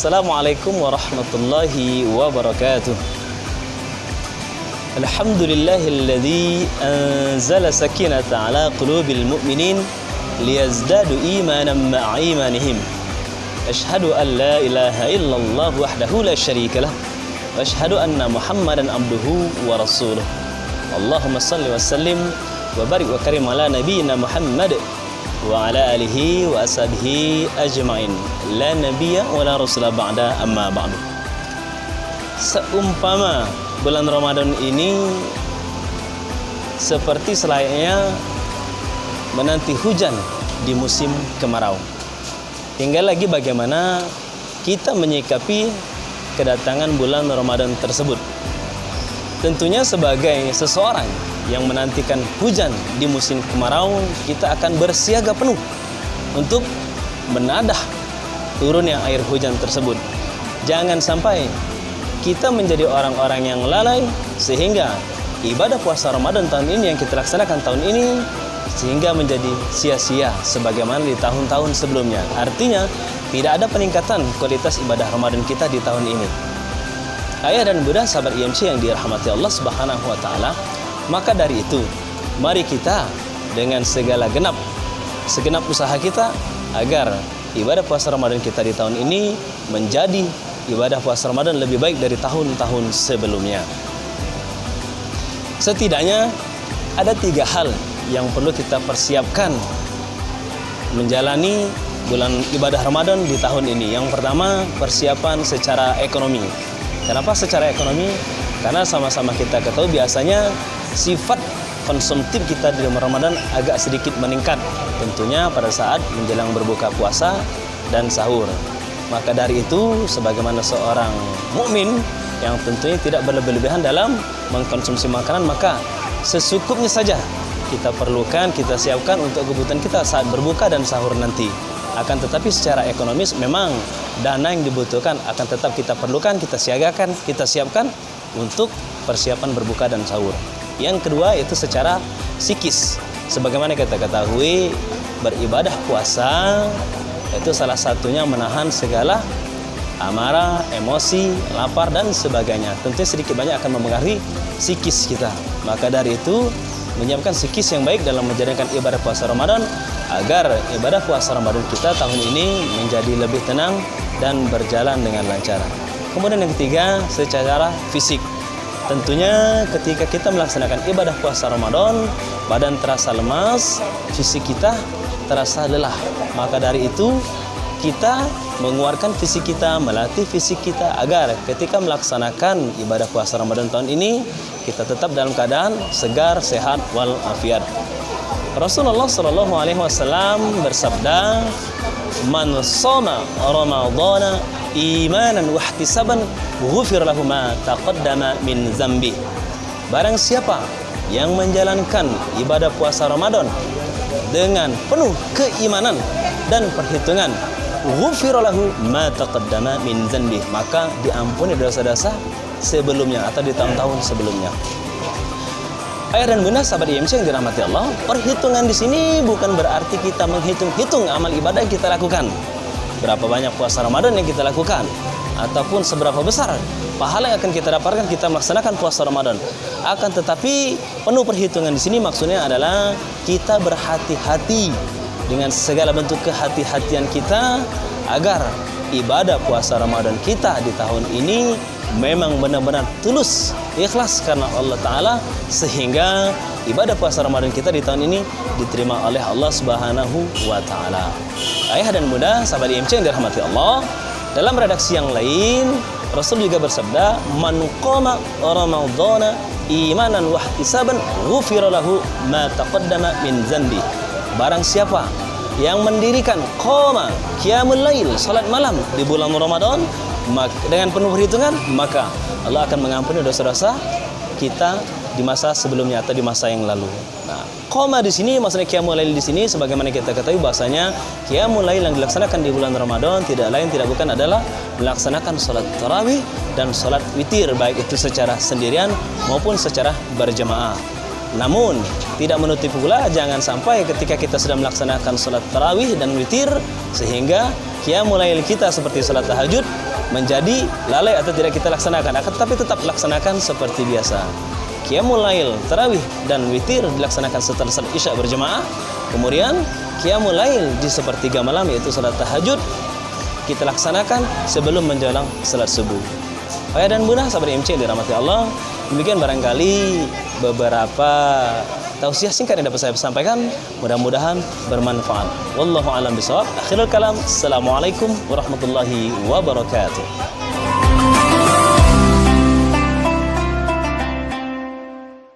السلام عليكم ورحمة الله وبركاته. الحمد لله الذي أنزل سكينة على قلوب المؤمنين ليزدادوا إيمانا مع إيمانهم. أشهد أن لا إله إلا الله وحده لا شريك له. وأشهد أن محمدا عبده ورسوله. اللهم صل وسلم وبارك وكرم على نبينا محمد wa ala alihi wa ashabihi ajmain. La nabiyya wa la rasula ba'da amma ba'du. Seumpama bulan Ramadan ini seperti selayaknya menanti hujan di musim kemarau. Tinggal lagi bagaimana kita menyikapi kedatangan bulan Ramadan tersebut. Tentunya sebagai seseorang yang menantikan hujan di musim kemarau, kita akan bersiaga penuh untuk menadah turunnya air hujan tersebut. Jangan sampai kita menjadi orang-orang yang lalai sehingga ibadah puasa Ramadan tahun ini yang kita laksanakan tahun ini sehingga menjadi sia-sia sebagaimana di tahun-tahun sebelumnya. Artinya tidak ada peningkatan kualitas ibadah Ramadan kita di tahun ini. Ayah dan bunda sahabat IMC yang dirahmati Allah Subhanahu wa taala, maka dari itu mari kita dengan segala genap segenap usaha kita agar ibadah puasa Ramadan kita di tahun ini menjadi ibadah puasa Ramadan lebih baik dari tahun-tahun sebelumnya. Setidaknya ada tiga hal yang perlu kita persiapkan menjalani bulan ibadah Ramadan di tahun ini. Yang pertama, persiapan secara ekonomi. Kenapa secara ekonomi? Karena sama-sama kita ketahui biasanya sifat konsumtif kita di Ramadan agak sedikit meningkat. Tentunya pada saat menjelang berbuka puasa dan sahur. Maka dari itu, sebagaimana seorang mukmin yang tentunya tidak berlebih-lebihan dalam mengkonsumsi makanan, maka secukupnya saja kita perlukan, kita siapkan untuk kebutuhan kita saat berbuka dan sahur nanti. Akan tetapi secara ekonomis memang dana yang dibutuhkan akan tetap kita perlukan, kita siagakan, kita siapkan untuk persiapan berbuka dan sahur. Yang kedua itu secara psikis. Sebagaimana kita ketahui, beribadah puasa itu salah satunya menahan segala amarah, emosi, lapar dan sebagainya. Tentunya sedikit banyak akan mempengaruhi psikis kita. Maka dari itu menyiapkan psikis yang baik dalam menjalankan ibadah puasa Ramadan agar ibadah puasa Ramadan kita tahun ini menjadi lebih tenang dan berjalan dengan lancar. Kemudian yang ketiga, secara fisik. Tentunya ketika kita melaksanakan ibadah puasa Ramadan, badan terasa lemas, fisik kita terasa lelah. Maka dari itu kita mengeluarkan fisik kita, melatih fisik kita agar ketika melaksanakan ibadah puasa Ramadan tahun ini kita tetap dalam keadaan segar, sehat wal afiat. Rasulullah Shallallahu alaihi wasallam bersabda, "Man shoma Ramadhana imanan wa ihtisaban, ghufir lahu ma taqaddama min zambi." Barang siapa yang menjalankan ibadah puasa Ramadan dengan penuh keimanan dan perhitungan ghufiralahu ma taqaddama min zanbi maka diampuni dosa-dosa sebelumnya atau di tahun-tahun sebelumnya Ayah dan bunda sahabat IMC yang dirahmati Allah, perhitungan di sini bukan berarti kita menghitung-hitung amal ibadah yang kita lakukan. Berapa banyak puasa Ramadan yang kita lakukan ataupun seberapa besar pahala yang akan kita dapatkan kita melaksanakan puasa Ramadan. Akan tetapi penuh perhitungan di sini maksudnya adalah kita berhati-hati dengan segala bentuk kehati-hatian kita agar ibadah puasa Ramadan kita di tahun ini memang benar-benar tulus ikhlas karena Allah Ta'ala sehingga ibadah puasa Ramadan kita di tahun ini diterima oleh Allah Subhanahu wa Ta'ala. Ayah dan bunda, sahabat IMC yang dirahmati Allah, dalam redaksi yang lain Rasul juga bersabda, "Man qama Ramadhana imanan wa ihtisaban, ghufira lahu ma taqaddama min dzambi." Barang siapa yang mendirikan qama qiyamul lail, salat malam di bulan Ramadan dengan penuh perhitungan, maka Allah akan mengampuni dosa-dosa kita di masa sebelumnya atau di masa yang lalu. Nah, koma di sini maksudnya qiyamul lail di sini sebagaimana kita ketahui bahasanya qiyamul lail yang dilaksanakan di bulan Ramadan tidak lain tidak bukan adalah melaksanakan salat tarawih dan salat witir baik itu secara sendirian maupun secara berjamaah. Namun, tidak menutup pula jangan sampai ketika kita sudah melaksanakan sholat tarawih dan witir sehingga mulai kita seperti sholat tahajud menjadi lalai atau tidak kita laksanakan akan tapi tetap laksanakan seperti biasa. Qiyamul Lail, tarawih dan witir dilaksanakan setelah salat Isya berjemaah. Kemudian Qiyamul Lail di sepertiga malam yaitu salat tahajud kita laksanakan sebelum menjelang salat subuh. Ayah dan bunda sahabat MC dirahmati Allah. Demikian barangkali beberapa tausiah singkat yang dapat saya sampaikan. Mudah-mudahan bermanfaat. Wallahu a'lam bishawab. Akhirul kalam. Assalamualaikum warahmatullahi wabarakatuh.